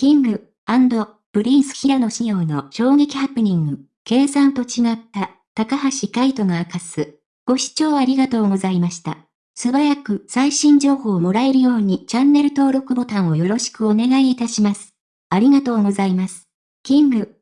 キング、プリンス平野紫耀の衝撃ハプニング、計算と違った、高橋海人が明かす。ご視聴ありがとうございました。素早く最新情報をもらえるようにチャンネル登録ボタンをよろしくお願いいたします。ありがとうございます。キング、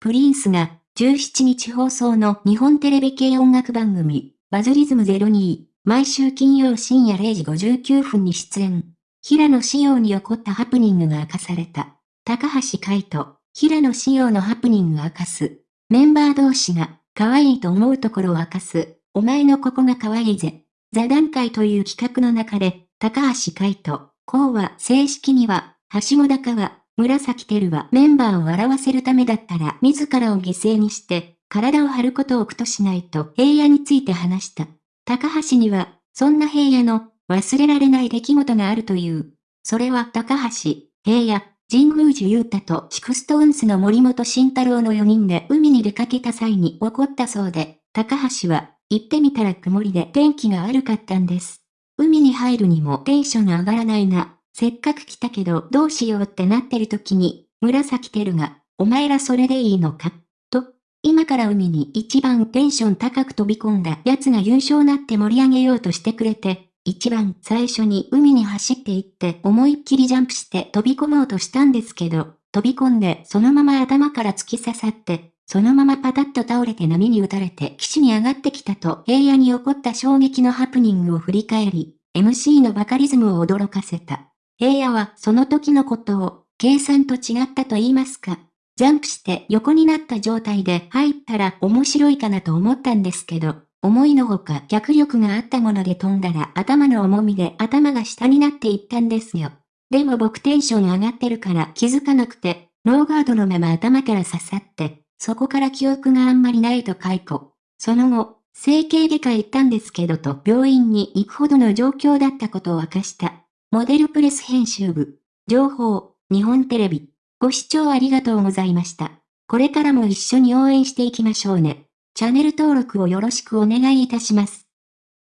プリンスが17日放送の日本テレビ系音楽番組、バズリズム02、毎週金曜深夜0時59分に出演。平野仕様に起こったハプニングが明かされた。高橋海人、平野仕様のハプニング明かす。メンバー同士が、可愛いと思うところを明かす。お前のここが可愛いぜ。座談会という企画の中で、高橋海人、こうは正式には、はしご高は、紫照はメンバーを笑わせるためだったら自らを犠牲にして、体を張ることを苦としないと平野について話した。高橋には、そんな平野の忘れられない出来事があるという。それは高橋、平野、神宮寺勇太と SixTONES の森本慎太郎の4人で海に出かけた際に起こったそうで、高橋は、行ってみたら曇りで天気が悪かったんです。海に入るにもテンションが上がらないな。せっかく来たけどどうしようってなってる時に、紫耀が、お前らそれでいいのか？と、今から海に一番テンション高く飛び込んだ奴が優勝なって盛り上げようとしてくれて、一番最初に海に走って行って思いっきりジャンプして飛び込もうとしたんですけど、飛び込んでそのまま頭から突き刺さって、そのままパタッと倒れて波に打たれて岸に上がってきたと平野に起こった衝撃のハプニングを振り返り、MC のバカリズムを驚かせた。平野はその時のことを、計算と違ったと言いますか。ジャンプして横になった状態で入ったら面白いかなと思ったんですけど、思いのほか脚力があったもので飛んだら頭の重みで頭が下になっていったんですよ。でも僕テンション上がってるから気づかなくて、ノーガードのまま頭から刺さって、そこから記憶があんまりないと解雇。その後、整形外科行ったんですけどと病院に行くほどの状況だったことを明かした。モデルプレス編集部。情報、日本テレビ。ご視聴ありがとうございました。これからも一緒に応援していきましょうね。チャンネル登録をよろしくお願いいたします。